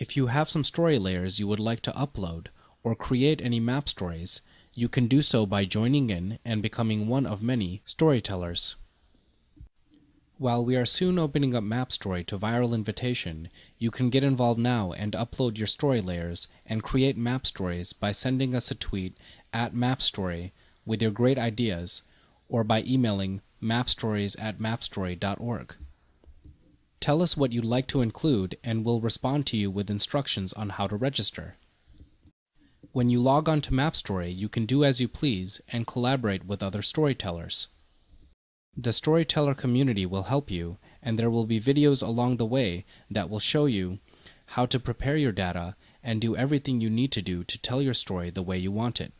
If you have some story layers you would like to upload or create any map stories, you can do so by joining in and becoming one of many storytellers. While we are soon opening up MapStory to viral invitation, you can get involved now and upload your story layers and create map stories by sending us a tweet at MapStory with your great ideas or by emailing mapstories at mapstory.org. Tell us what you'd like to include and we'll respond to you with instructions on how to register. When you log on to MapStory, you can do as you please and collaborate with other storytellers. The Storyteller community will help you, and there will be videos along the way that will show you how to prepare your data and do everything you need to do to tell your story the way you want it.